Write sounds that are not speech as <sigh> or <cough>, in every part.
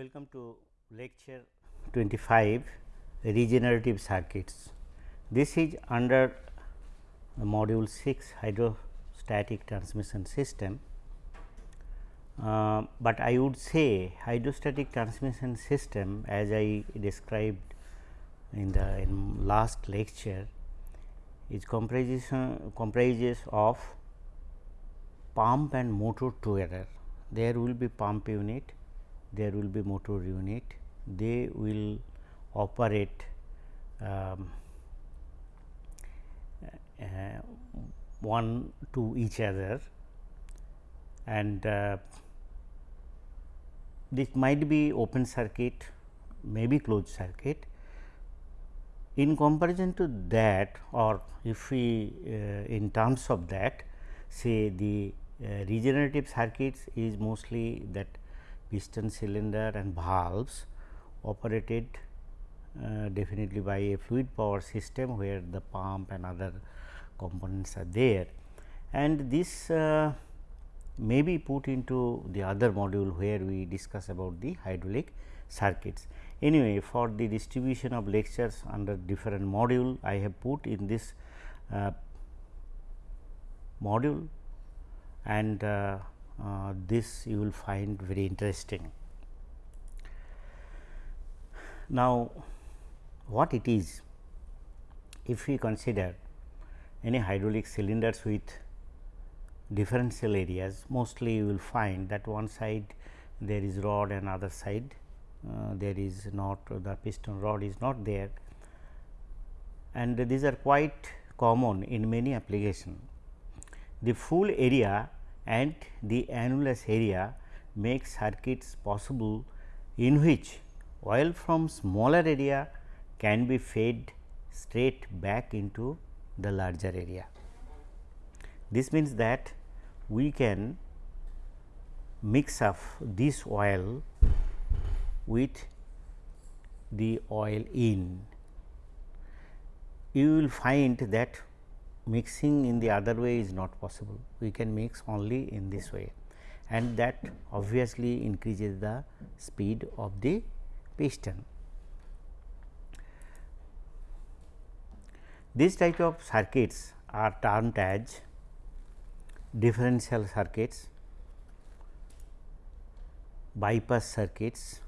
Welcome to lecture 25 regenerative circuits. This is under module 6 hydrostatic transmission system, uh, but I would say hydrostatic transmission system as I described in the in last lecture is comprises, comprises of pump and motor together. There will be pump unit, there will be motor unit, they will operate um, uh, one to each other and uh, this might be open circuit, maybe closed circuit. In comparison to that or if we uh, in terms of that say the uh, regenerative circuits is mostly that piston cylinder and valves operated uh, definitely by a fluid power system where the pump and other components are there and this uh, may be put into the other module where we discuss about the hydraulic circuits. Anyway, for the distribution of lectures under different module I have put in this uh, module and uh, uh, this you will find very interesting. Now, what it is if we consider any hydraulic cylinders with differential areas mostly you will find that one side there is rod and other side uh, there is not the piston rod is not there and these are quite common in many application. The full area and the annulus area make circuits possible in which oil from smaller area can be fed straight back into the larger area. This means that we can mix up this oil with the oil in. You will find that mixing in the other way is not possible. We can mix only in this way and that obviously increases the speed of the piston. These type of circuits are termed as differential circuits, bypass circuits,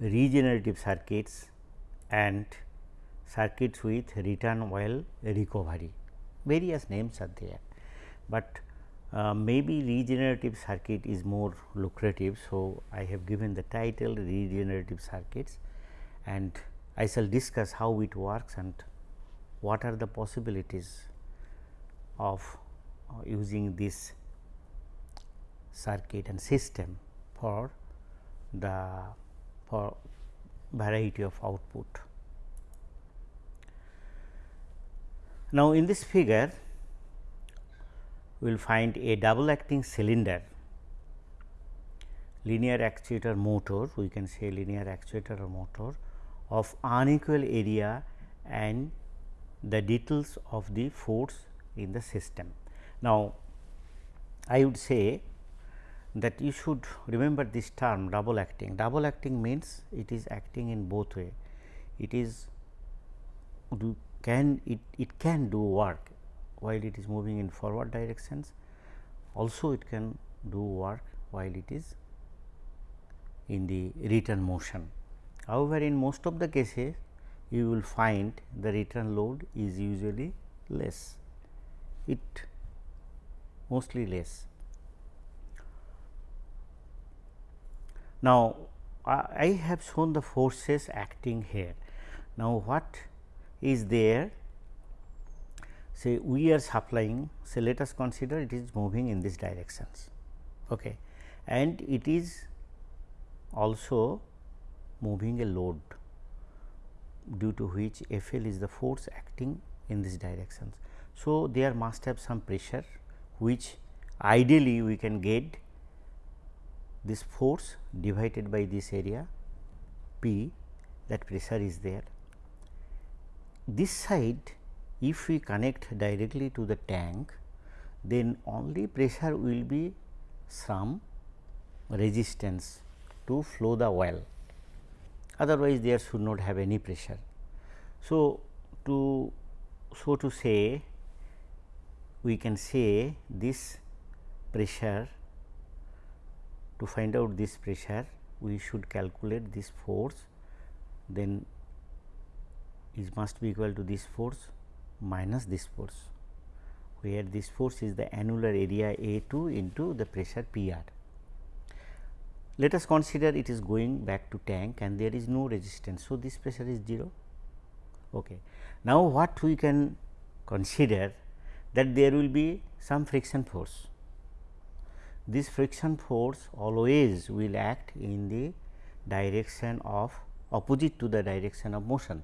regenerative circuits and circuits with return oil recovery. Various names are there, but uh, maybe regenerative circuit is more lucrative. So, I have given the title regenerative circuits and I shall discuss how it works and what are the possibilities of uh, using this circuit and system for the for variety of output. Now, in this figure we will find a double acting cylinder linear actuator motor we can say linear actuator or motor of unequal area and the details of the force in the system. Now, I would say that you should remember this term double acting. Double acting means it is acting in both way. It is can it, it can do work while it is moving in forward directions also it can do work while it is in the return motion. However, in most of the cases you will find the return load is usually less, it mostly less. Now, I have shown the forces acting here. Now, what is there say we are supplying say let us consider it is moving in this directions okay and it is also moving a load due to which F L is the force acting in this directions. So, there must have some pressure which ideally we can get this force divided by this area P that pressure is there. This side if we connect directly to the tank then only pressure will be some resistance to flow the oil otherwise there should not have any pressure. So, to so to say we can say this pressure to find out this pressure we should calculate this force then is must be equal to this force minus this force where this force is the annular area A 2 into the pressure P r. Let us consider it is going back to tank and there is no resistance. So, this pressure is 0. Okay. Now, what we can consider that there will be some friction force. This friction force always will act in the direction of opposite to the direction of motion.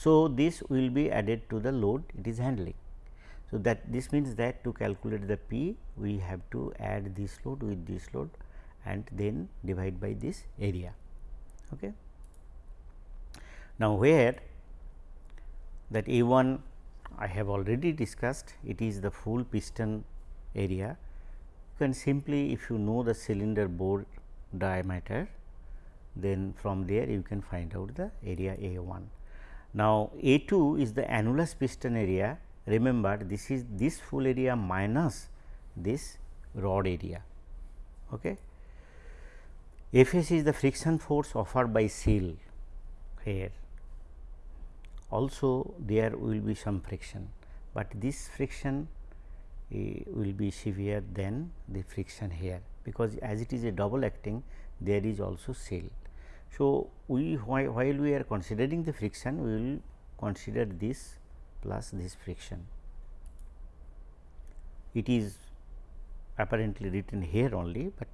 So, this will be added to the load it is handling. So, that this means that to calculate the P we have to add this load with this load and then divide by this area. Okay. Now, where that A 1 I have already discussed it is the full piston area you can simply if you know the cylinder bore diameter then from there you can find out the area A 1. Now, A 2 is the annulus piston area remember this is this full area minus this rod area. Okay. Fs is the friction force offered by seal here also there will be some friction, but this friction uh, will be severe than the friction here because as it is a double acting there is also seal. So, we while, we are considering the friction we will consider this plus this friction. It is apparently written here only, but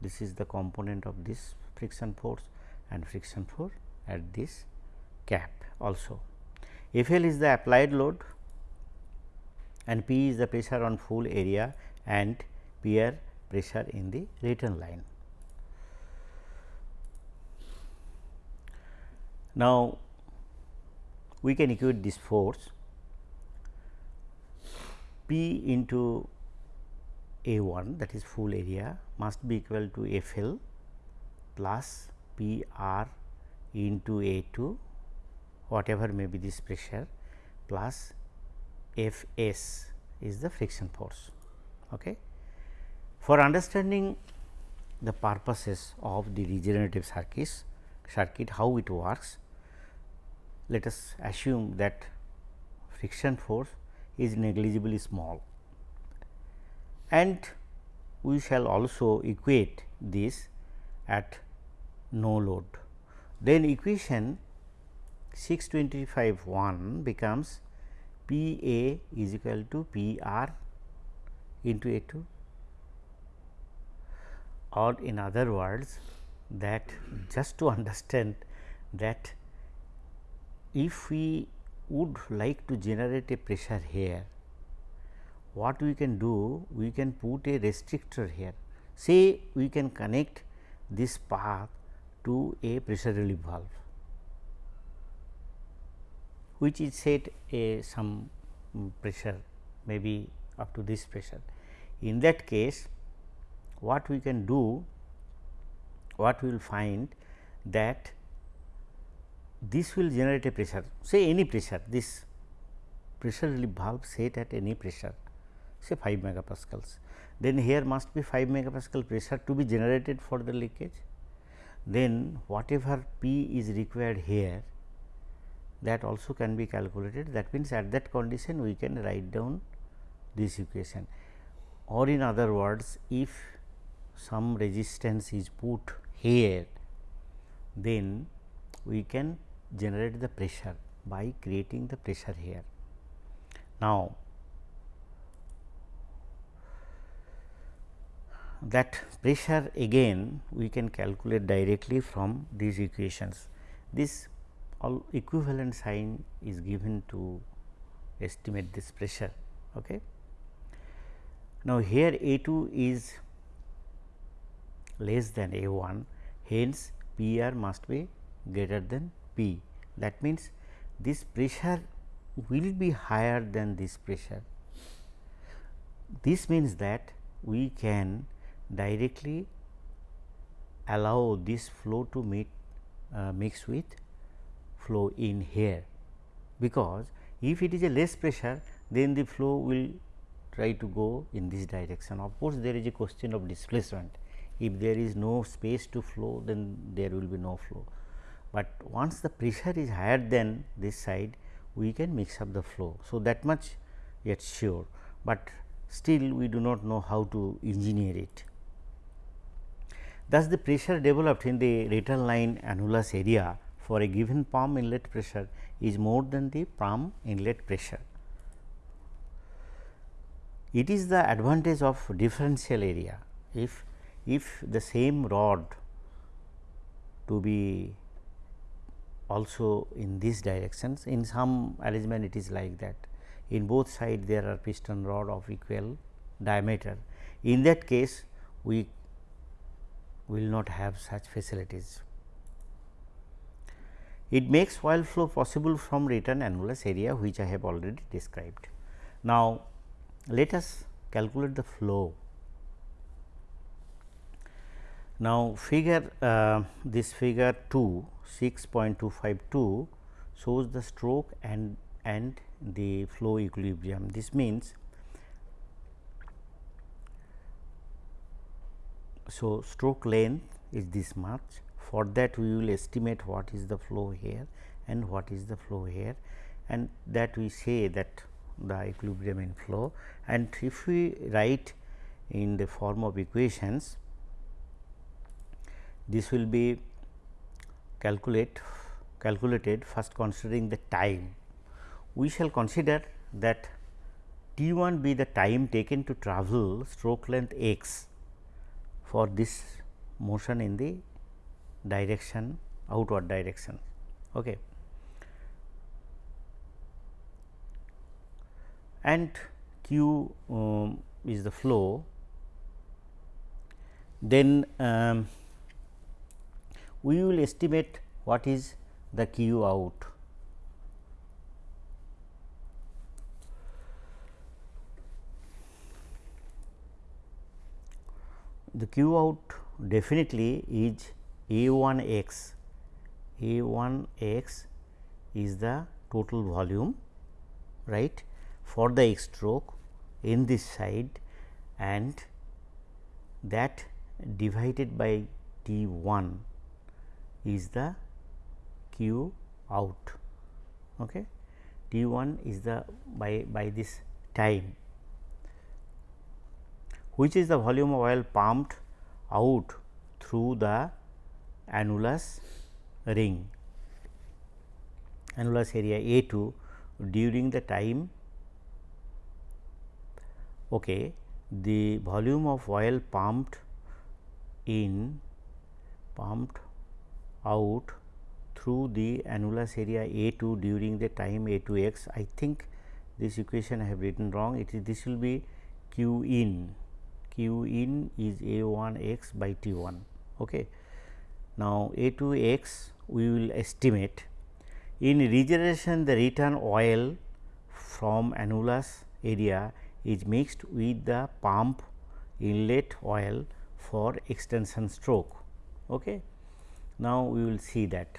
this is the component of this friction force and friction force at this cap also. FL is the applied load and P is the pressure on full area and PR pressure in the return line. Now, we can equate this force P into A 1 that is full area must be equal to F L plus P R into A 2 whatever may be this pressure plus F s is the friction force. Okay. For understanding the purposes of the regenerative circuits circuit how it works, let us assume that friction force is negligibly small and we shall also equate this at no load. Then equation 625 1 becomes P A is equal to P R into A 2 or in other words that just to <laughs> understand that if we would like to generate a pressure here, what we can do? We can put a restrictor here. Say we can connect this path to a pressure relief valve which is set a some pressure maybe up to this pressure. In that case what we can do what we will find that this will generate a pressure. Say any pressure this pressure relief valve set at any pressure say 5 megapascals. Then here must be 5 megapascal pressure to be generated for the leakage. Then whatever P is required here that also can be calculated. That means at that condition we can write down this equation. Or in other words if some resistance is put here then we can generate the pressure by creating the pressure here. Now, that pressure again we can calculate directly from these equations. This all equivalent sign is given to estimate this pressure. Okay. Now, here A 2 is less than A 1 hence P r must be greater than P. That means, this pressure will be higher than this pressure. This means that we can directly allow this flow to meet uh, mix with flow in here because if it is a less pressure then the flow will try to go in this direction. Of course, there is a question of displacement if there is no space to flow then there will be no flow, but once the pressure is higher than this side we can mix up the flow. So, that much yet sure, but still we do not know how to engineer it. Thus, the pressure developed in the return line annulus area for a given pump inlet pressure is more than the pump inlet pressure. It is the advantage of differential area. If, if the same rod to be also in these directions, in some arrangement it is like that. In both sides there are piston rod of equal diameter. In that case, we will not have such facilities. It makes oil flow possible from return annulus area which I have already described. Now, let us calculate the flow. Now, figure uh, this figure 2 6.252 shows the stroke and and the flow equilibrium. This means, so stroke length is this much. For that we will estimate what is the flow here and what is the flow here. And that we say that the equilibrium in flow. And if we write in the form of equations this will be calculate calculated first considering the time we shall consider that t 1 be the time taken to travel stroke length x for this motion in the direction outward direction. Okay. and q um, is the flow, then um, we will estimate what is the q out. The q out definitely is a 1 x, a 1 x is the total volume right for the X stroke in this side and that divided by T 1 is the Q out. Okay. T 1 is the by, by this time which is the volume of oil pumped out through the annulus ring annulus area A 2 during the time okay, the volume of oil pumped in pumped out through the annulus area A 2 during the time A 2 x. I think this equation I have written wrong. It is this will be Q in Q in is A 1 x by T 1. Okay. Now, A 2 x we will estimate in regeneration the return oil from annulus area is mixed with the pump inlet oil for extension stroke. Okay. Now, we will see that.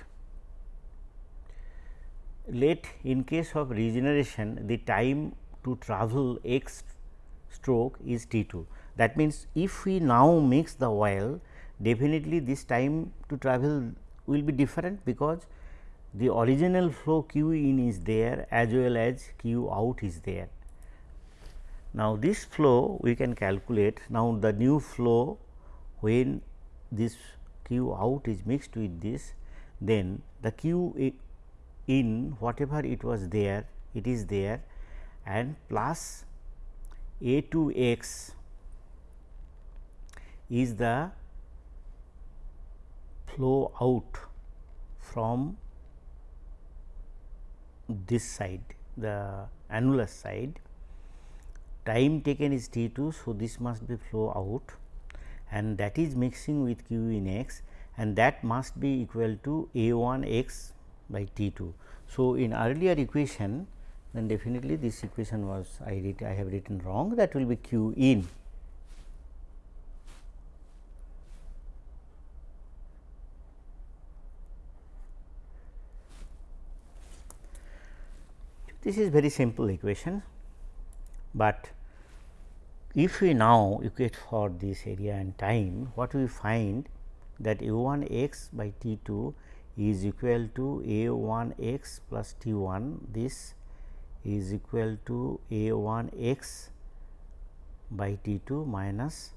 Let in case of regeneration the time to travel x stroke is T 2. That means, if we now mix the oil definitely this time to travel will be different because the original flow q in is there as well as q out is there. Now, this flow we can calculate now the new flow when this q out is mixed with this then the q in whatever it was there it is there and plus a 2 x is the flow out from this side the annulus side time taken is T 2. So, this must be flow out and that is mixing with q in x and that must be equal to a 1 x by t 2. So, in earlier equation then definitely this equation was I read I have written wrong that will be q in. This is very simple equation, but if we now equate for this area and time, what we find that u 1 x by T 2 is equal to a 1 x plus T 1 this is equal to a 1 x by T 2 minus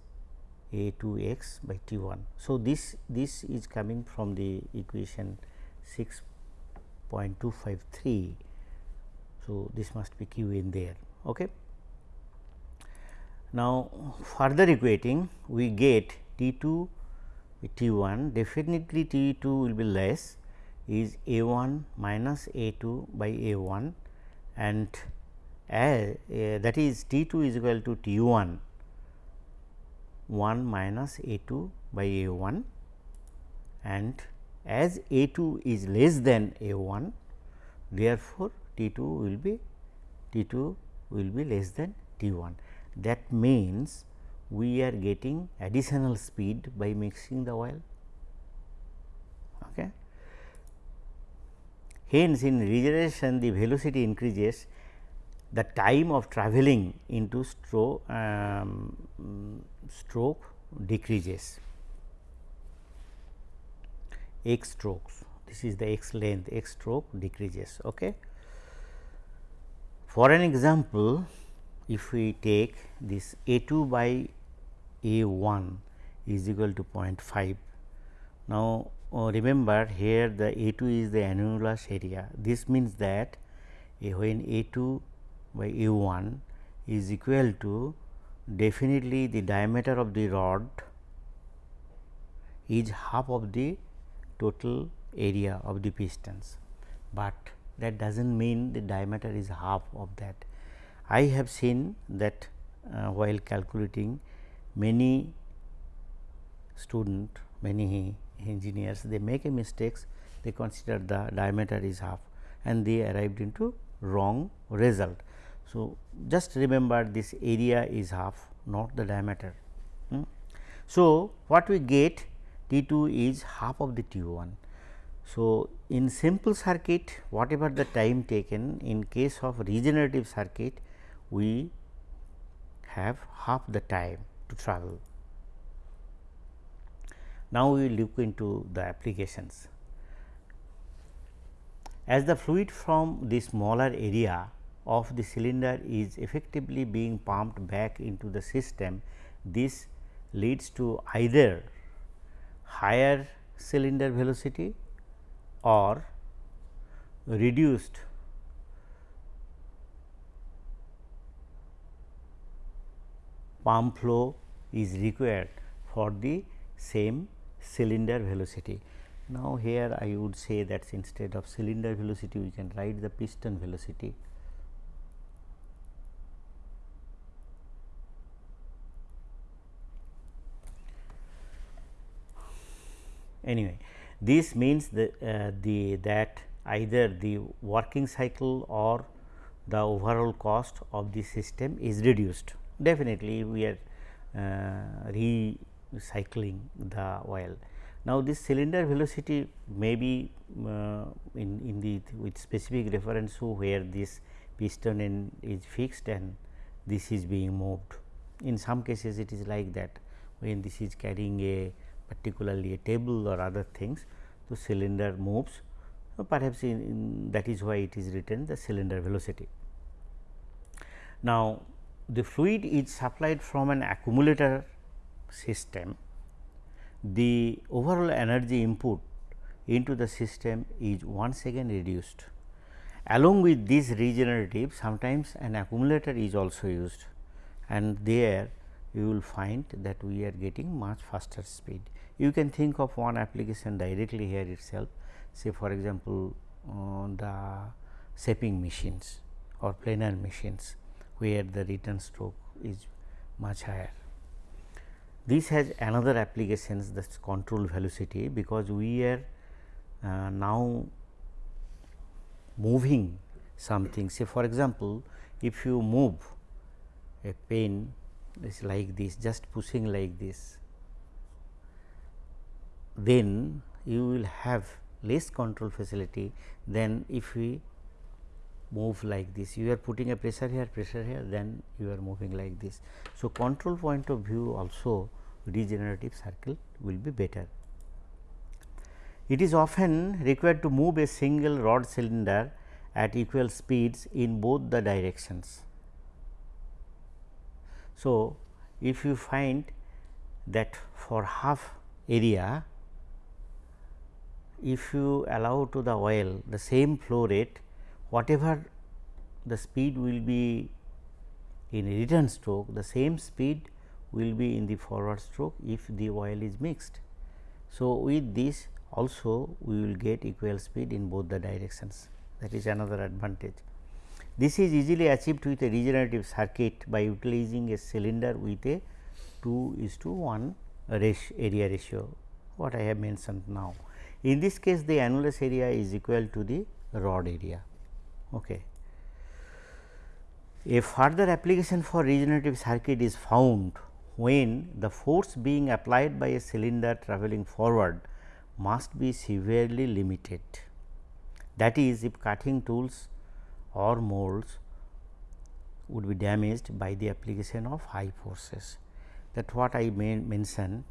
a 2 x by T 1. So, this this is coming from the equation 6.253. So, this must be q in there. Okay. Now, further equating we get T 2 T 1 definitely T 2 will be less is A 1 minus A 2 by A 1 and as, uh, that is T 2 is equal to T 1 1 minus A 2 by A 1 and as A 2 is less than A 1 therefore, T 2 will be T 2 will be less than T 1. That means, we are getting additional speed by mixing the oil. Okay. Hence, in regeneration the velocity increases the time of travelling into stroke, um, stroke decreases x strokes this is the x length x stroke decreases. Okay. For an example, if we take this a 2 by a 1 is equal to 0.5. Now, uh, remember here the a 2 is the annulus area this means that when a 2 by a 1 is equal to definitely the diameter of the rod is half of the total area of the pistons, but that does not mean the diameter is half of that. I have seen that uh, while calculating many student, many engineers they make a mistakes they consider the diameter is half and they arrived into wrong result. So, just remember this area is half not the diameter. Hmm. So, what we get T 2 is half of the T 1. So, in simple circuit whatever the time taken in case of regenerative circuit we have half the time to travel. Now, we look into the applications. As the fluid from the smaller area of the cylinder is effectively being pumped back into the system, this leads to either higher cylinder velocity or reduced pump flow is required for the same cylinder velocity. Now, here I would say that instead of cylinder velocity we can write the piston velocity. Anyway, this means the, uh, the that either the working cycle or the overall cost of the system is reduced. Definitely, we are uh, recycling the oil. Now, this cylinder velocity may be uh, in, in the with specific reference to where this piston end is fixed and this is being moved. In some cases, it is like that when this is carrying a particularly a table or other things, the cylinder moves. So, perhaps in, in that is why it is written the cylinder velocity. Now, the fluid is supplied from an accumulator system, the overall energy input into the system is once again reduced. Along with this regenerative sometimes an accumulator is also used and there you will find that we are getting much faster speed. You can think of one application directly here itself say for example, uh, the shaping machines or planer machines where the return stroke is much higher. This has another applications that is control velocity because we are uh, now moving something say for example, if you move a pen is like this just pushing like this then you will have less control facility than if we move like this. You are putting a pressure here, pressure here, then you are moving like this. So, control point of view also regenerative circle will be better. It is often required to move a single rod cylinder at equal speeds in both the directions. So, if you find that for half area, if you allow to the oil the same flow rate, whatever the speed will be in return stroke, the same speed will be in the forward stroke if the oil is mixed. So, with this also we will get equal speed in both the directions that is another advantage. This is easily achieved with a regenerative circuit by utilizing a cylinder with a 2 is to 1 area ratio what I have mentioned now. In this case the annulus area is equal to the rod area. Okay. A further application for regenerative circuit is found when the force being applied by a cylinder travelling forward must be severely limited. That is if cutting tools or molds would be damaged by the application of high forces that what I mentioned.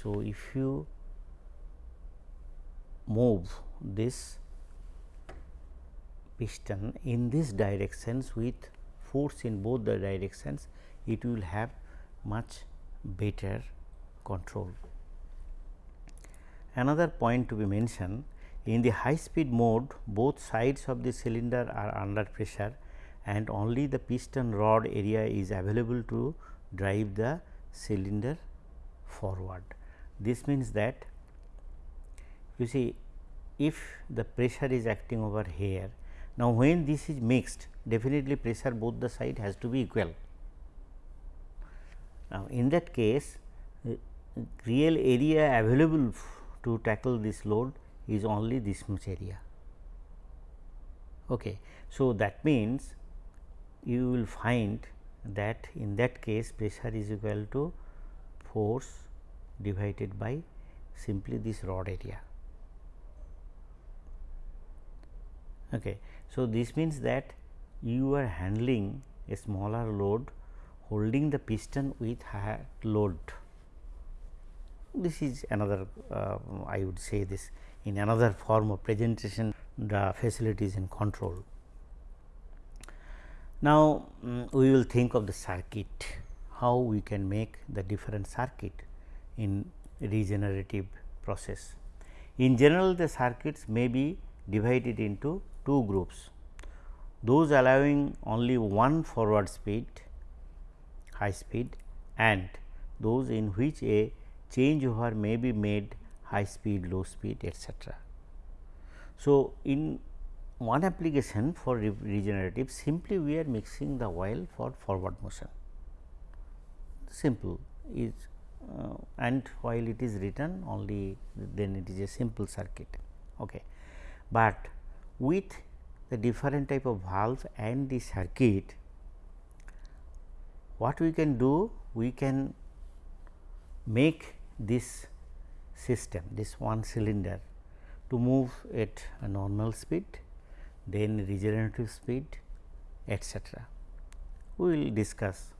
So, if you move this piston in this directions with force in both the directions, it will have much better control. Another point to be mentioned in the high speed mode both sides of the cylinder are under pressure and only the piston rod area is available to drive the cylinder forward. This means that you see if the pressure is acting over here. Now, when this is mixed definitely pressure both the side has to be equal. Now, in that case uh, real area available to tackle this load is only this much area. Okay. So, that means you will find that in that case pressure is equal to force divided by simply this rod area. Okay. So, this means that you are handling a smaller load holding the piston with higher load. This is another uh, I would say this in another form of presentation the facilities in control. Now, um, we will think of the circuit how we can make the different circuit in regenerative process. In general the circuits may be divided into two groups those allowing only one forward speed high speed and those in which a changeover may be made high speed low speed etc. So, in one application for re regenerative simply we are mixing the oil for forward motion simple is uh, and while it is written only then it is a simple circuit. Okay. But with the different type of valve and the circuit, what we can do? We can make this system, this one cylinder to move at a normal speed, then regenerative speed etc. We will discuss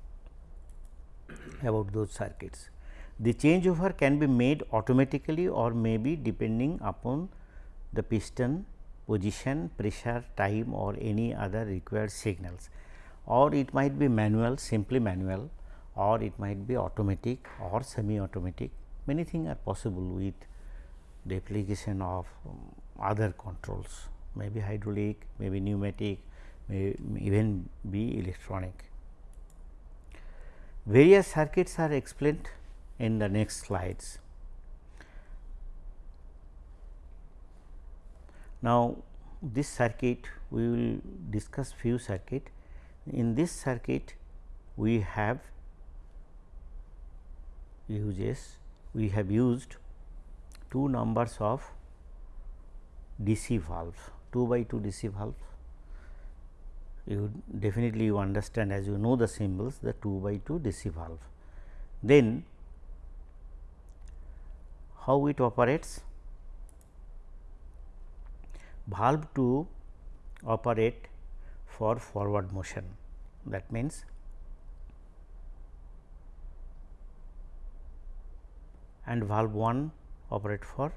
about those circuits. The changeover can be made automatically or may be depending upon the piston position, pressure, time or any other required signals or it might be manual simply manual or it might be automatic or semi automatic many things are possible with the application of um, other controls maybe hydraulic, maybe pneumatic, may even be electronic. Various circuits are explained in the next slides. Now, this circuit we will discuss few circuit. In this circuit we have uses we have used two numbers of DC valve 2 by 2 DC valve. You definitely you understand as you know the symbols the 2 by 2 DC valve. Then how it operates? Valve to operate for forward motion. That means, and valve 1 operate for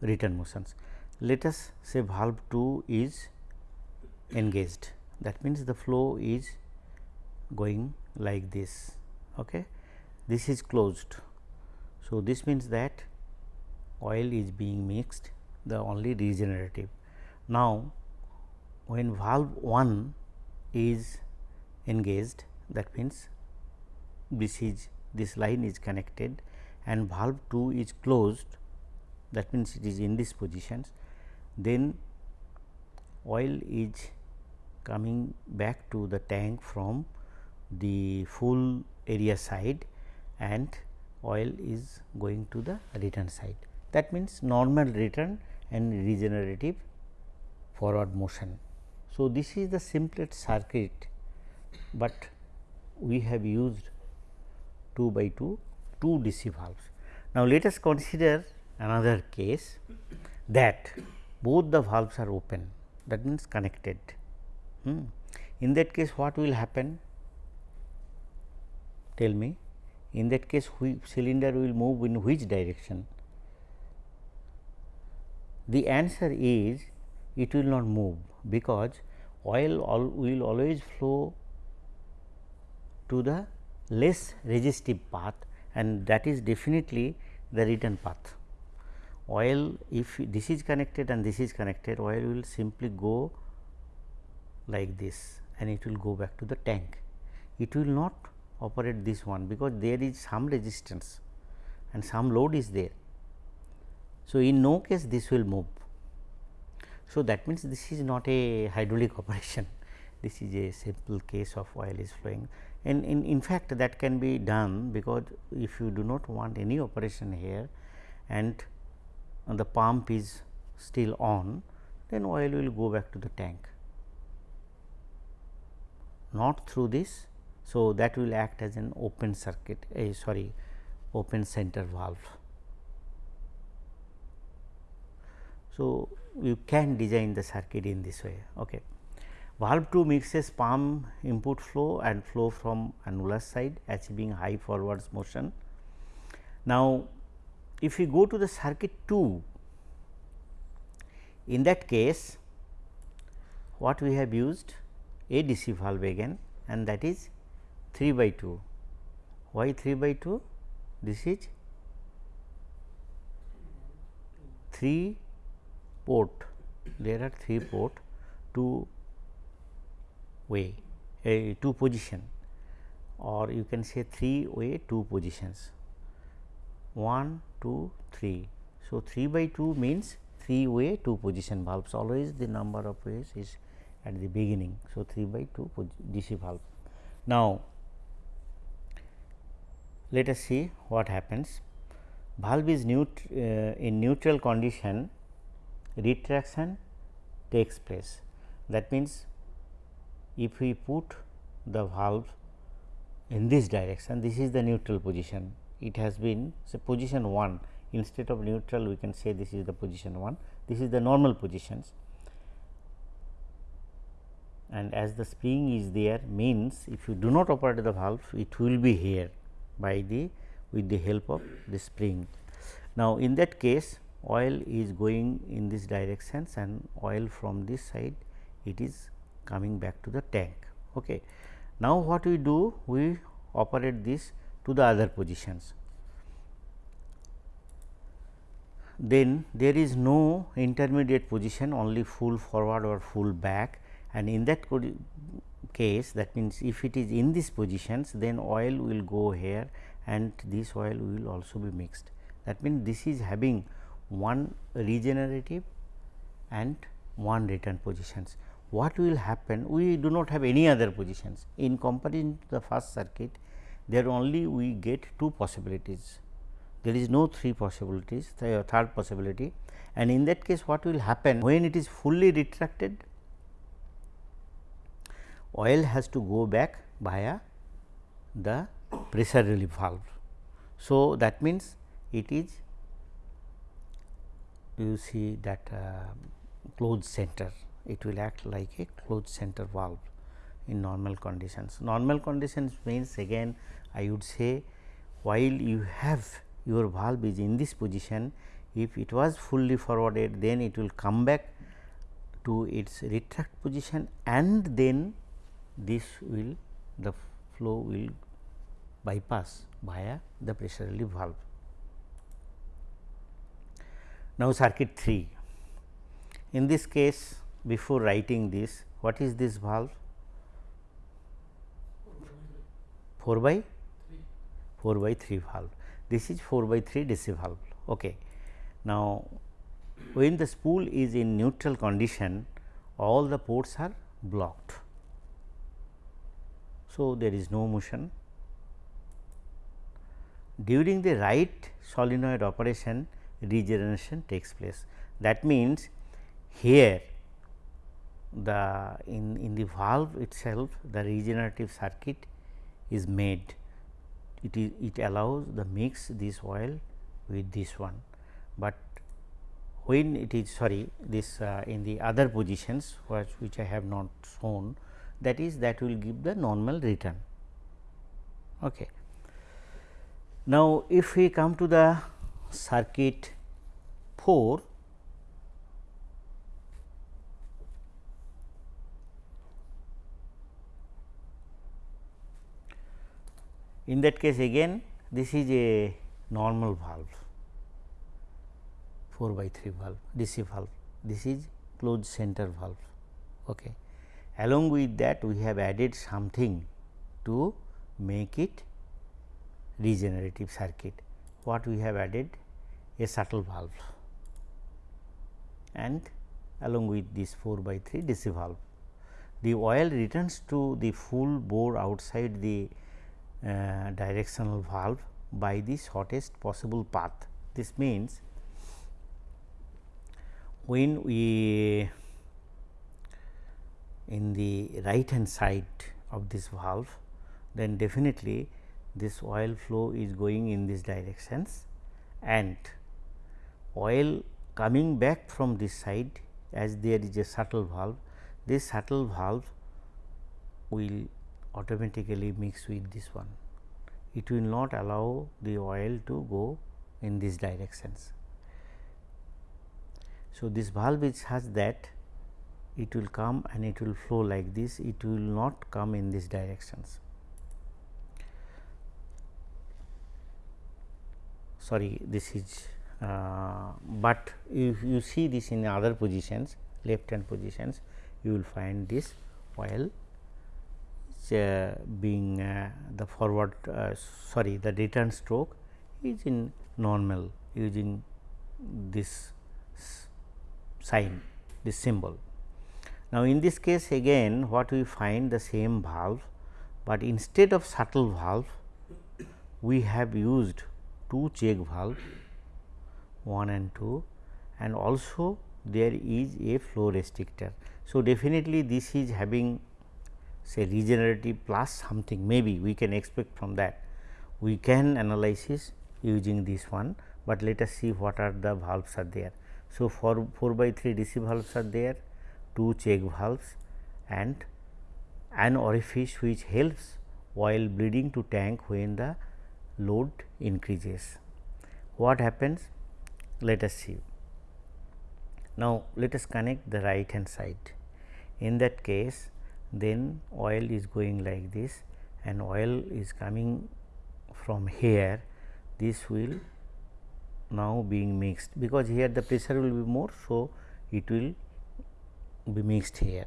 return motions. Let us say valve 2 is engaged that means the flow is going like this. Okay. This is closed. So, this means that oil is being mixed the only regenerative. Now, when valve 1 is engaged that means this is this line is connected and valve 2 is closed that means it is in this position then oil is coming back to the tank from the full area side and oil is going to the return side. That means, normal return and regenerative forward motion. So, this is the simplest circuit, but we have used 2 by 2 two DC valves. Now, let us consider another case that both the valves are open that means connected. Hmm. In that case what will happen? Tell me in that case cylinder will move in which direction? The answer is it will not move because oil all will always flow to the less resistive path and that is definitely the return path. Oil if this is connected and this is connected oil will simply go like this and it will go back to the tank. It will not operate this one because there is some resistance and some load is there. So, in no case this will move. So, that means this is not a hydraulic <laughs> operation, this is a simple case of oil is flowing and in, in fact, that can be done because if you do not want any operation here and the pump is still on, then oil will go back to the tank not through this. So, that will act as an open circuit a sorry open center valve. So, you can design the circuit in this way. Okay. Valve 2 mixes pump input flow and flow from annulus side achieving high forwards motion. Now, if we go to the circuit 2, in that case what we have used a DC valve again and that is 3 by 2. Why 3 by 2? This is 3 port, there are 3 port, 2 way, a 2 position or you can say 3 way 2 positions 1, 2, 3. So, 3 by 2 means 3 way 2 position valves always the number of ways is at the beginning. So, 3 by 2 DC valve. Now, let us see what happens. Valve is neut uh, in neutral condition retraction takes place. That means, if we put the valve in this direction, this is the neutral position. It has been say position 1 instead of neutral we can say this is the position 1, this is the normal positions and as the spring is there means if you do not operate the valve it will be here by the with the help of the spring. Now, in that case oil is going in this directions and oil from this side it is coming back to the tank. Okay. Now, what we do we operate this to the other positions. Then there is no intermediate position only full forward or full back and in that case that means if it is in these positions then oil will go here and this oil will also be mixed. That means, this is having one regenerative and one return positions. What will happen? We do not have any other positions in comparison to the first circuit there only we get two possibilities. There is no three possibilities, the uh, third possibility and in that case what will happen when it is fully retracted oil has to go back via the pressure relief valve. So, that means, it is you see that uh, closed center it will act like a closed center valve. in normal conditions. Normal conditions means again I would say while you have your valve is in this position if it was fully forwarded then it will come back to its retract position and then this will the flow will bypass via the pressure relief valve. Now, circuit 3 in this case before writing this what is this valve 4 by 4 by 3 valve this is 4 by 3 DC valve. Okay. Now, when the spool is in neutral condition all the ports are blocked. So, there is no motion. During the right solenoid operation regeneration takes place. That means, here the in, in the valve itself the regenerative circuit is made. It is it allows the mix this oil with this one, but when it is sorry this uh, in the other positions which, which I have not shown that is that will give the normal return. Okay. Now, if we come to the circuit 4 in that case again this is a normal valve 4 by 3 valve DC valve this is closed center valve. Okay. Along with that we have added something to make it regenerative circuit. What we have added? A shuttle valve and along with this 4 by 3 DC valve. The oil returns to the full bore outside the uh, directional valve by the shortest possible path. This means, when we in the right hand side of this valve then definitely this oil flow is going in these directions and oil coming back from this side as there is a shuttle valve this shuttle valve will automatically mix with this one it will not allow the oil to go in these directions. So, this valve is such that it will come and it will flow like this, it will not come in these directions. Sorry, this is, uh, but if you see this in other positions, left hand positions, you will find this oil uh, being uh, the forward uh, sorry the return stroke is in normal using this sign this symbol. Now, in this case again what we find the same valve, but instead of shuttle valve we have used two check valve 1 and 2 and also there is a flow restrictor. So, definitely this is having say regenerative plus something maybe we can expect from that. We can analysis using this one, but let us see what are the valves are there. So, for 4 by 3 DC valves are there, 2 check valves and an orifice which helps while bleeding to tank when the load increases. What happens? Let us see. Now, let us connect the right hand side. In that case, then oil is going like this and oil is coming from here this will now being mixed because here the pressure will be more. So, it will be mixed here,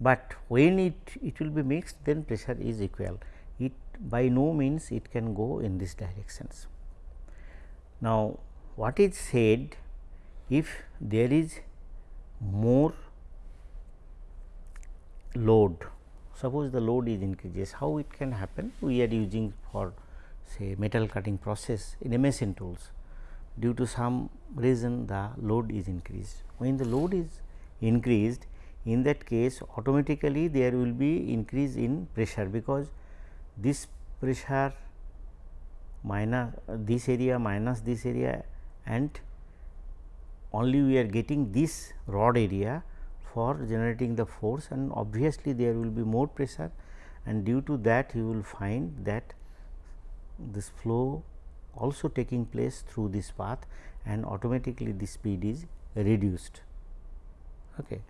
but when it it will be mixed then pressure is equal by no means it can go in this directions. Now, what is said if there is more load suppose the load is increases how it can happen? We are using for say metal cutting process in machine tools. Due to some reason the load is increased. When the load is increased in that case automatically there will be increase in pressure because this pressure minus uh, this area minus this area and only we are getting this rod area for generating the force and obviously there will be more pressure and due to that you will find that this flow also taking place through this path and automatically the speed is reduced. Okay.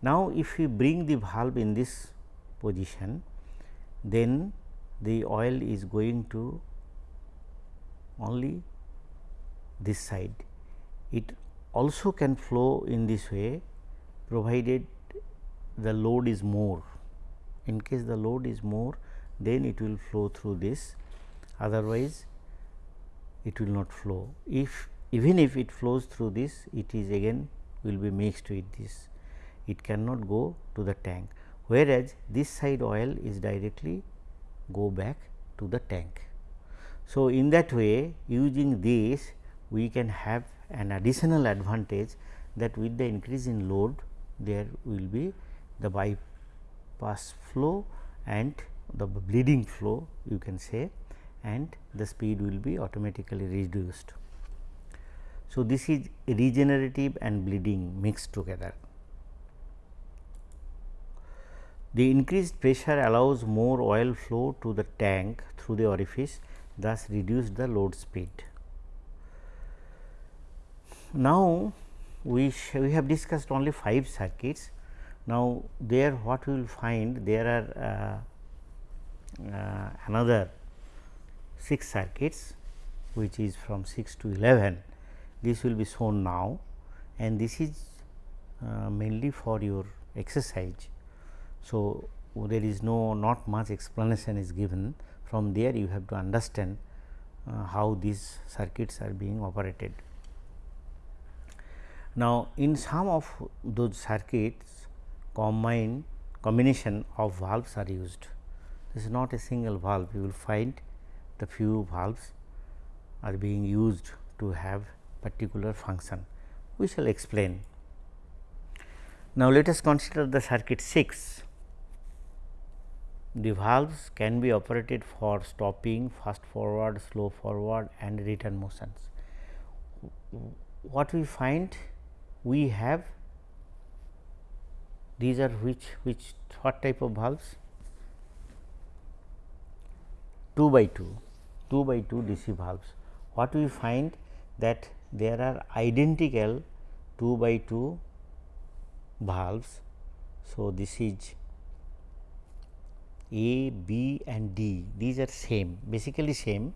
Now, if we bring the valve in this position then the oil is going to only this side. It also can flow in this way provided the load is more. In case the load is more then it will flow through this otherwise it will not flow. If even if it flows through this it is again will be mixed with this it cannot go to the tank whereas this side oil is directly go back to the tank. So, in that way using this we can have an additional advantage that with the increase in load there will be the bypass flow and the bleeding flow you can say and the speed will be automatically reduced. So, this is regenerative and bleeding mixed together. The increased pressure allows more oil flow to the tank through the orifice thus reduce the load speed. Now, we, we have discussed only 5 circuits. Now, there what we will find there are uh, uh, another 6 circuits which is from 6 to 11. This will be shown now and this is uh, mainly for your exercise. So, there is no not much explanation is given from there you have to understand uh, how these circuits are being operated. Now, in some of those circuits combine combination of valves are used. This is not a single valve, you will find the few valves are being used to have particular function. We shall explain. Now, let us consider the circuit 6. The valves can be operated for stopping, fast forward, slow forward and return motions. What we find we have these are which which what type of valves? 2 by 2 2 by 2 DC valves. What we find that there are identical 2 by 2 valves. So this is a b and d these are same basically same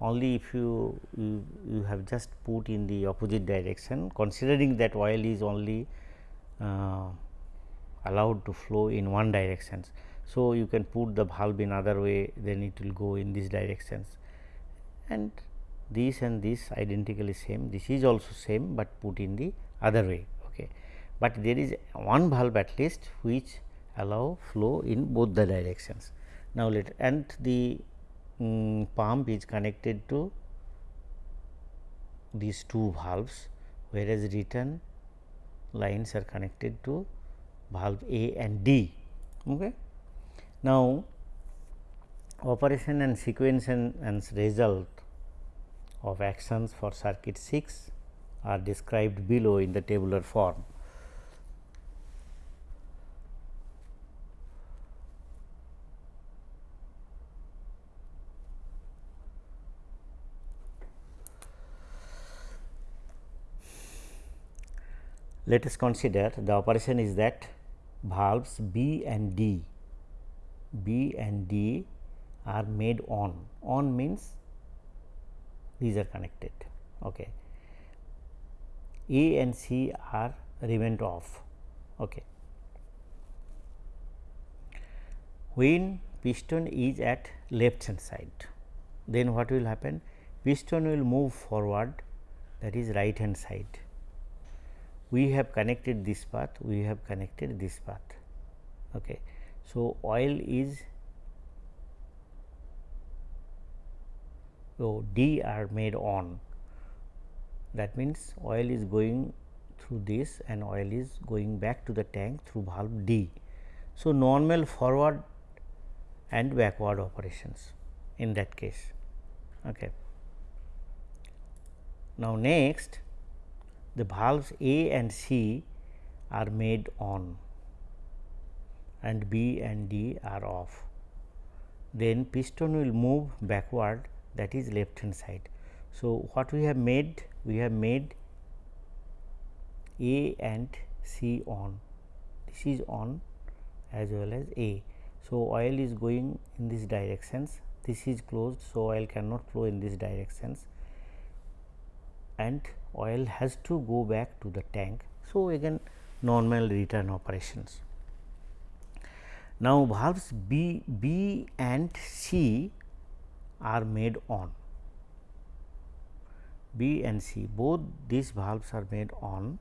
only if you, you, you have just put in the opposite direction considering that oil is only uh, allowed to flow in one direction. So, you can put the valve in other way then it will go in these directions and this and this identically same this is also same, but put in the other way. Okay. But there is one valve at least which allow flow in both the directions. Now, let and the um, pump is connected to these two valves whereas return lines are connected to valve A and D. Okay. Now, operation and sequence and, and result of actions for circuit 6 are described below in the tabular form. Let us consider the operation is that valves B and D, B and D are made on, on means these are connected. Okay. A and C are remained off. Okay. When piston is at left hand side, then what will happen? Piston will move forward that is right hand side we have connected this path, we have connected this path. Okay. So, oil is so D are made on that means oil is going through this and oil is going back to the tank through valve D. So, normal forward and backward operations in that case. Okay. Now, next the valves A and C are made on and B and D are off. Then piston will move backward that is left hand side. So, what we have made? We have made A and C on, this is on as well as A. So, oil is going in these directions, this is closed. So, oil cannot flow in these directions and oil has to go back to the tank. So, again normal return operations. Now, valves B, B and C are made on B and C both these valves are made on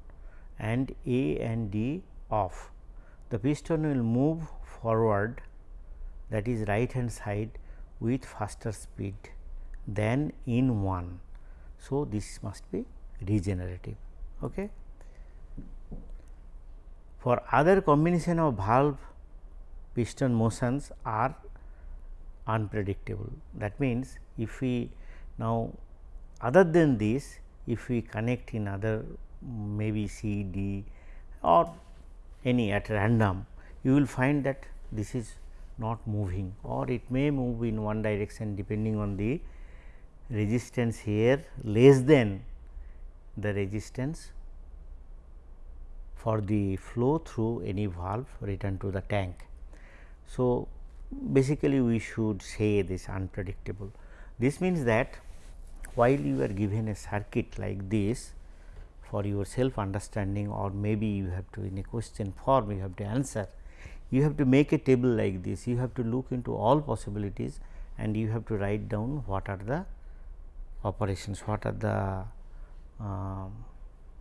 and A and D off. The piston will move forward that is right hand side with faster speed than in one. So, this must be regenerative. Okay. For other combination of valve piston motions are unpredictable. That means, if we now other than this if we connect in other maybe C, D or any at random you will find that this is not moving or it may move in one direction depending on the resistance here less than the resistance for the flow through any valve return to the tank. So, basically we should say this unpredictable. This means that while you are given a circuit like this for your self understanding or maybe you have to in a question form you have to answer, you have to make a table like this, you have to look into all possibilities and you have to write down what are the operations, what are the uh,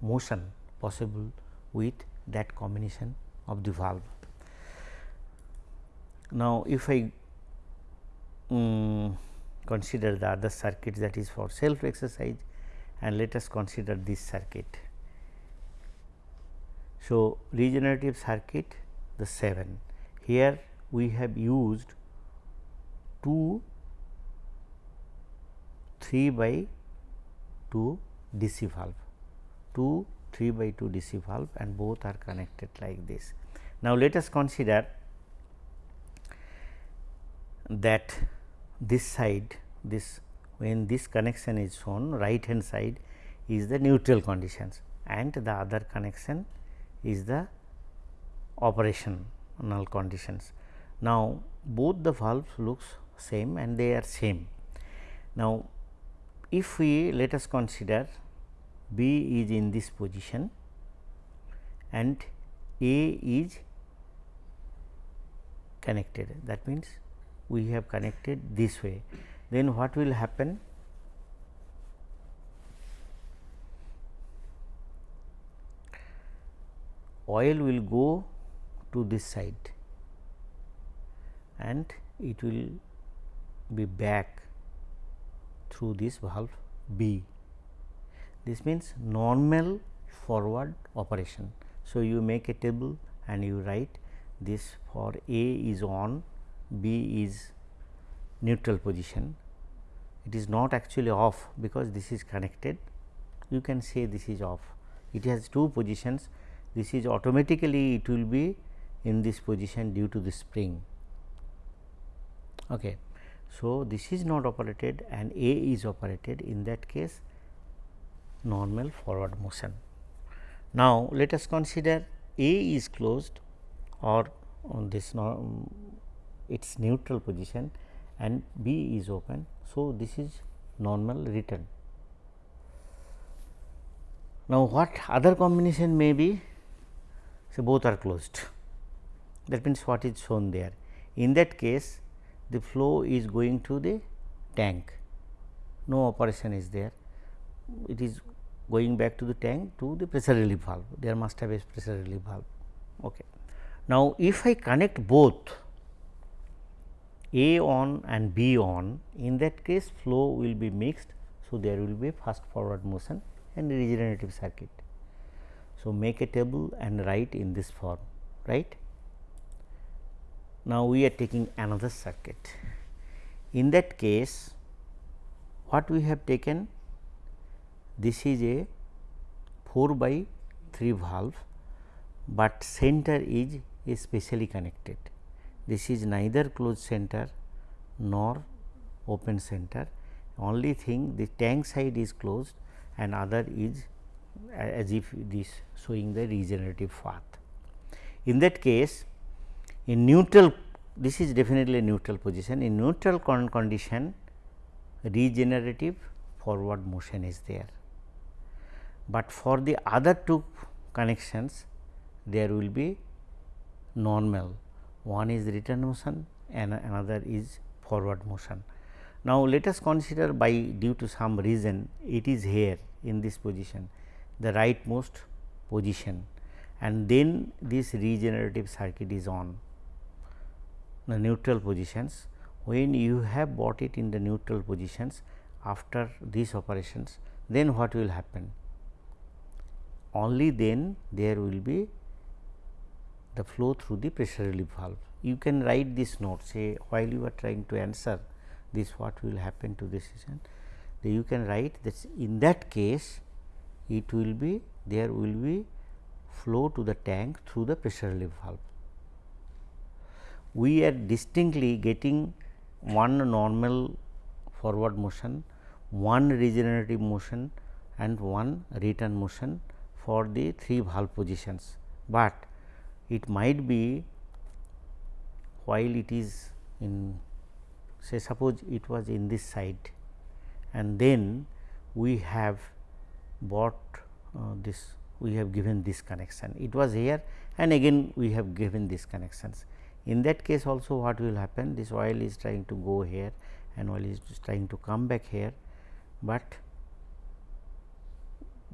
motion possible with that combination of the valve. Now, if I um, consider the other circuit that is for self exercise and let us consider this circuit. So, regenerative circuit the 7 here we have used 2 3 by 2 DC valve 2 3 by 2 DC valve and both are connected like this. Now, let us consider that this side this when this connection is shown right hand side is the neutral conditions and the other connection is the operational conditions. Now, both the valves looks same and they are same. Now, if we let us consider B is in this position and A is connected. That means we have connected this way. Then what will happen? Oil will go to this side and it will be back through this valve B. This means normal forward operation. So, you make a table and you write this for A is on, B is neutral position. It is not actually off because this is connected. You can say this is off. It has two positions. This is automatically it will be in this position due to the spring. Okay. So, this is not operated and A is operated in that case normal forward motion. Now, let us consider A is closed or on this its neutral position and B is open. So, this is normal return. Now, what other combination may be? So, both are closed that means what is shown there. In that case the flow is going to the tank, no operation is there, it is going back to the tank to the pressure relief valve, there must have a pressure relief valve. Okay. Now, if I connect both a on and B on in that case flow will be mixed. So, there will be fast forward motion and regenerative circuit. So, make a table and write in this form right. Now, we are taking another circuit. In that case what we have taken this is a 4 by 3 valve but center is, is specially connected. This is neither closed center nor open center only thing the tank side is closed and other is as if this showing the regenerative path. In that case in neutral this is definitely a neutral position in neutral con condition regenerative forward motion is there. But for the other two connections there will be normal one is return motion and another is forward motion. Now, let us consider by due to some reason it is here in this position the rightmost position and then this regenerative circuit is on the neutral positions. When you have bought it in the neutral positions after these operations then what will happen? Only then there will be the flow through the pressure relief valve. You can write this note say while you are trying to answer this what will happen to this decision. You can write that in that case it will be there will be flow to the tank through the pressure relief valve. We are distinctly getting one normal forward motion, one regenerative motion and one return motion for the three valve positions, but it might be while it is in say suppose it was in this side and then we have bought uh, this we have given this connection. It was here and again we have given these connections in that case also what will happen this oil is trying to go here and oil is trying to come back here but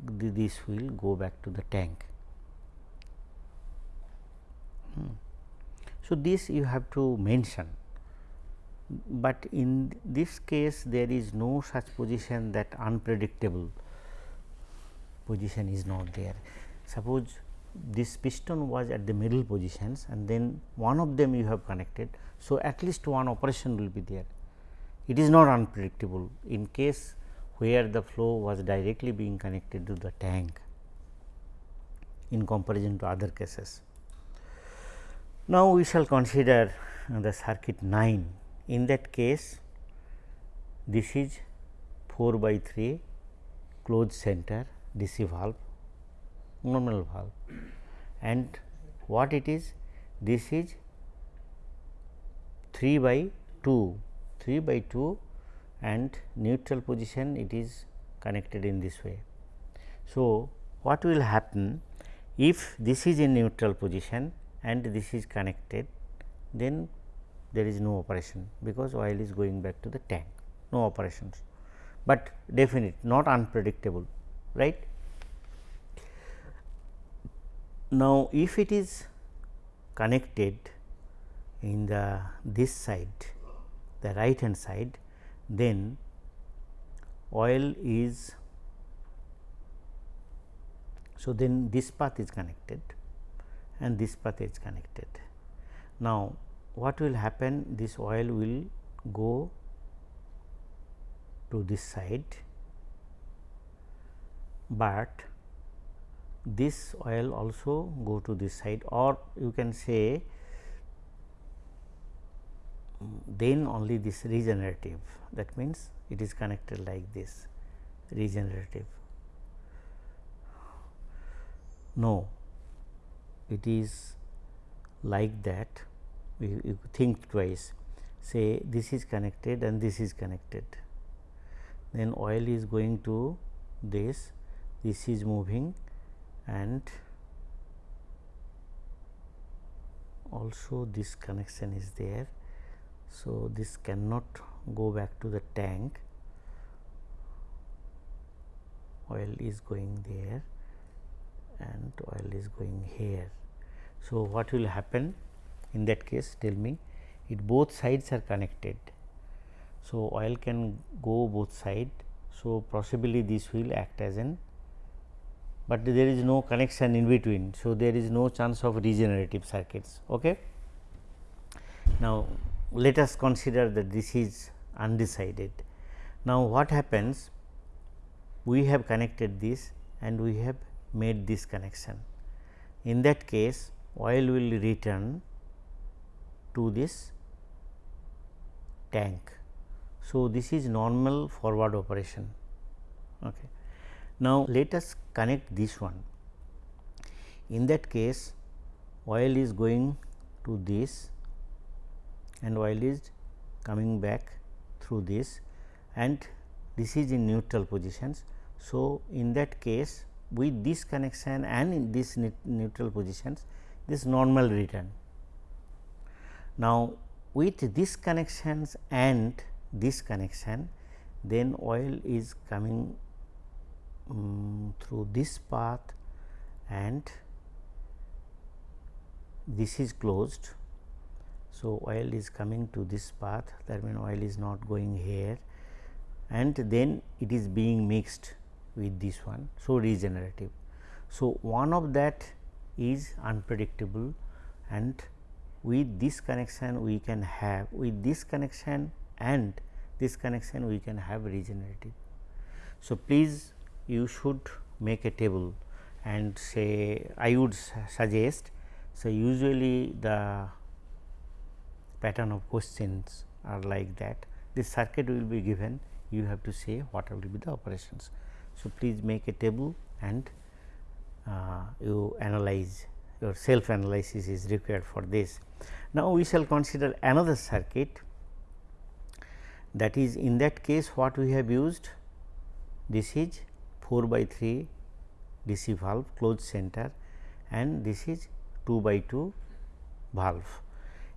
this will go back to the tank hmm. so this you have to mention but in this case there is no such position that unpredictable position is not there. Suppose this piston was at the middle positions and then one of them you have connected. So, at least one operation will be there. It is not unpredictable in case where the flow was directly being connected to the tank in comparison to other cases. Now, we shall consider the circuit 9. In that case, this is 4 by 3 closed center DC valve normal valve and what it is this is 3 by 2 3 by 2 and neutral position it is connected in this way. So, what will happen if this is in neutral position and this is connected then there is no operation because oil is going back to the tank no operations, but definite not unpredictable right. Now, if it is connected in the this side the right hand side then oil is so then this path is connected and this path is connected. Now, what will happen this oil will go to this side but this oil also go to this side or you can say then only this regenerative that means it is connected like this regenerative. No, it is like that you, think twice say this is connected and this is connected then oil is going to this this is moving and also this connection is there. So, this cannot go back to the tank oil is going there and oil is going here. So, what will happen in that case tell me it both sides are connected. So, oil can go both side. So, possibly this will act as an but there is no connection in between. So, there is no chance of regenerative circuits. Okay. Now, let us consider that this is undecided. Now, what happens? We have connected this and we have made this connection. in that case oil will return to this tank. So, this is normal forward operation. Okay. Now, let us connect this one. In that case oil is going to this and oil is coming back through this and this is in neutral positions. So, in that case with this connection and in this neutral positions this normal return. Now, with this connections and this connection then oil is coming um, through this path and this is closed. So, oil is coming to this path that means oil is not going here and then it is being mixed with this one. So, regenerative. So, one of that is unpredictable and with this connection we can have with this connection and this connection we can have regenerative. So, please you should make a table and say I would suggest so usually the pattern of questions are like that this circuit will be given you have to say what will be the operations. So, please make a table and uh, you analyze your self analysis is required for this. Now, we shall consider another circuit that is in that case what we have used this is 4 by 3 DC valve closed center and this is 2 by 2 valve.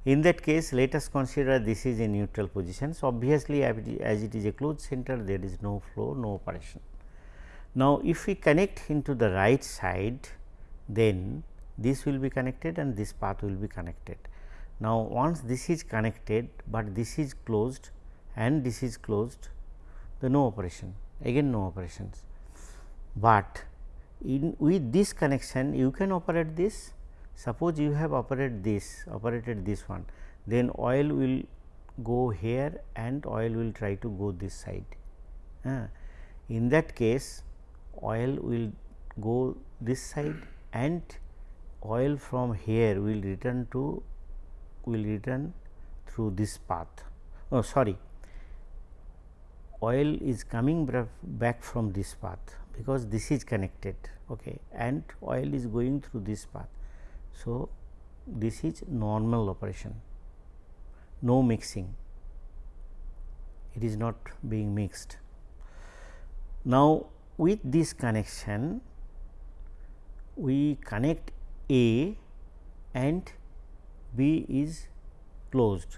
In that case let us consider this is a neutral position. So, obviously, as it is a closed center there is no flow no operation. Now, if we connect into the right side then this will be connected and this path will be connected. Now, once this is connected, but this is closed and this is closed the no operation again no operations, but in with this connection you can operate this suppose you have operated this operated this one then oil will go here and oil will try to go this side. Uh, in that case oil will go this side and oil from here will return to will return through this path. Oh sorry, oil is coming back from this path because this is connected okay, and oil is going through this path. So, this is normal operation, no mixing, it is not being mixed. Now, with this connection, we connect A and B is closed.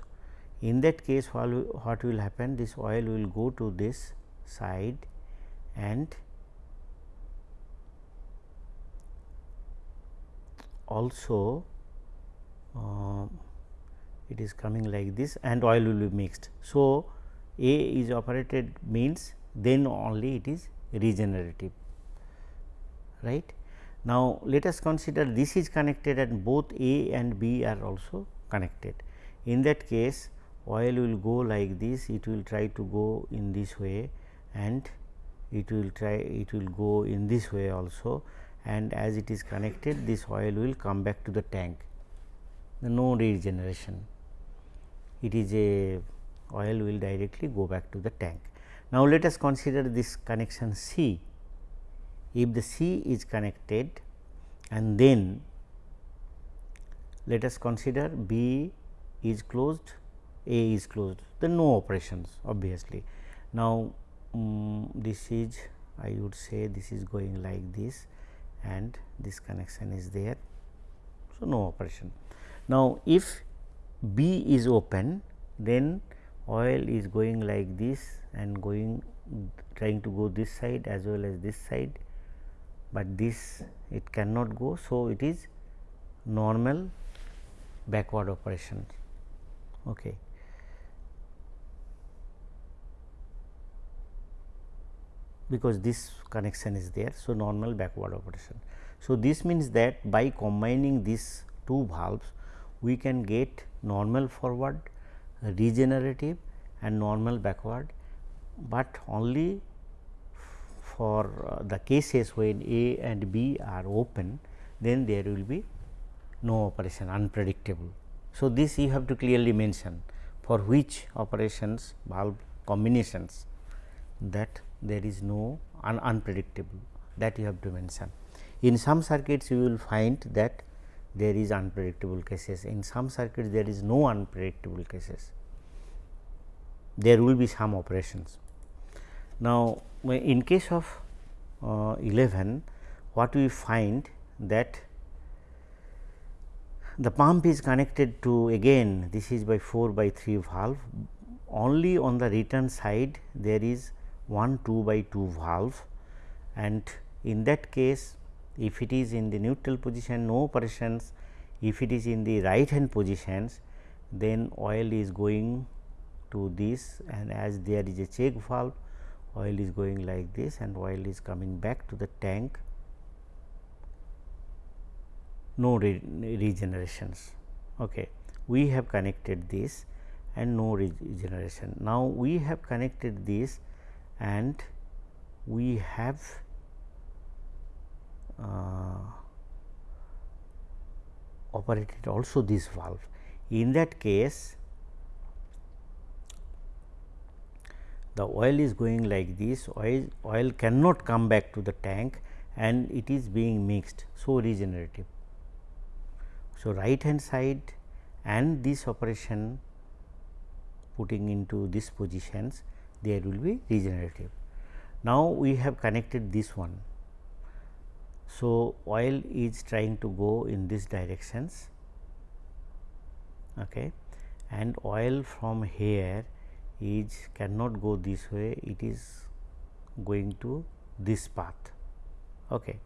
In that case what will happen this oil will go to this side and also uh, it is coming like this and oil will be mixed. So, A is operated means then only it is regenerative right. Now, let us consider this is connected and both A and B are also connected. In that case oil will go like this, it will try to go in this way and it will try it will go in this way also and as it is connected this oil will come back to the tank. The no regeneration. It is a oil will directly go back to the tank. Now, let us consider this connection C. If the C is connected and then let us consider B is closed, A is closed, then no operations obviously. Now, um, this is I would say this is going like this and this connection is there. So, no operation. Now, if B is open then oil is going like this and going trying to go this side as well as this side but this it cannot go. So, it is normal backward operation. Okay. Because this connection is there. So, normal backward operation. So, this means that by combining these two valves we can get normal forward, regenerative and normal backward, but only for uh, the cases when A and B are open then there will be no operation unpredictable. So, this you have to clearly mention for which operations valve combinations that there is no un unpredictable that you have to mention. In some circuits you will find that there is unpredictable cases, in some circuits there is no unpredictable cases, there will be some operations. Now, in case of uh, 11 what we find that the pump is connected to again this is by 4 by 3 valve only on the return side there is 1 2 by 2 valve and in that case if it is in the neutral position no operations if it is in the right hand positions then oil is going to this and as there is a check valve oil is going like this and oil is coming back to the tank no re regenerations. Okay. We have connected this and no regeneration. Now, we have connected this and we have uh, operated also this valve. In that case, the oil is going like this, oil, oil cannot come back to the tank and it is being mixed. So, regenerative. So, right hand side and this operation putting into these positions there will be regenerative. Now, we have connected this one. So, oil is trying to go in these directions okay, and oil from here is cannot go this way it is going to this path. Okay.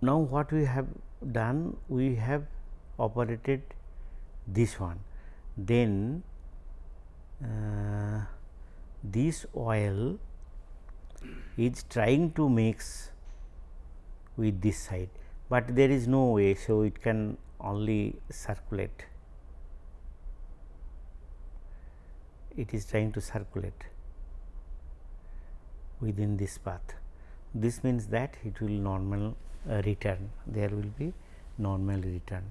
Now, what we have done we have operated this one then uh, this oil is trying to mix with this side, but there is no way. So, it can only circulate it is trying to circulate within this path. This means that it will normal uh, return there will be normal return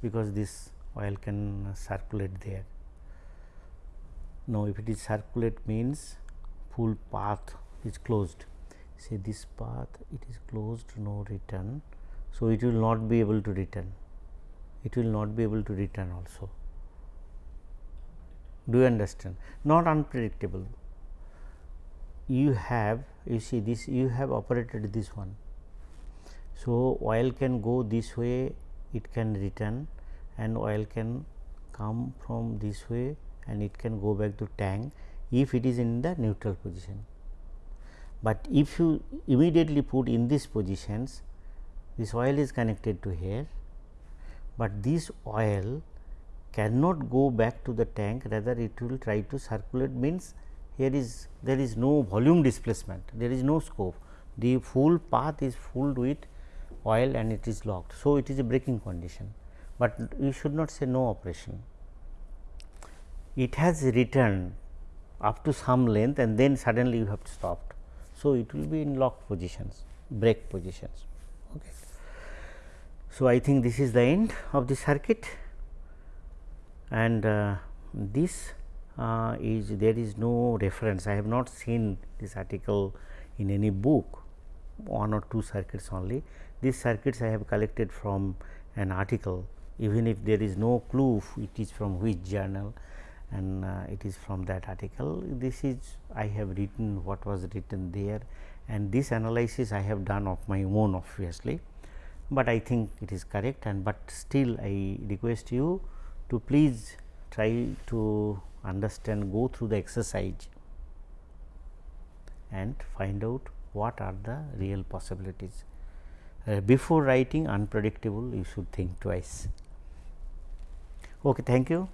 because this oil can circulate there. Now, if it is circulate means full path is closed say this path it is closed no return. So, it will not be able to return it will not be able to return also. Do you understand? Not unpredictable. You have you see this you have operated this one so, oil can go this way it can return and oil can come from this way and it can go back to tank if it is in the neutral position. But if you immediately put in these positions this oil is connected to here, but this oil cannot go back to the tank rather it will try to circulate means here is there is no volume displacement there is no scope the full path is full with oil and it is locked. So, it is a braking condition, but you should not say no operation. It has returned up to some length and then suddenly you have stopped. So, it will be in locked positions, brake positions. Okay. So, I think this is the end of the circuit and uh, this uh, is there is no reference. I have not seen this article in any book, one or two circuits only. These circuits I have collected from an article even if there is no clue it is from which journal and uh, it is from that article. This is I have written what was written there and this analysis I have done of my own obviously, but I think it is correct and but still I request you to please try to understand go through the exercise and find out what are the real possibilities. Uh, before writing unpredictable you should think twice. Okay, thank you.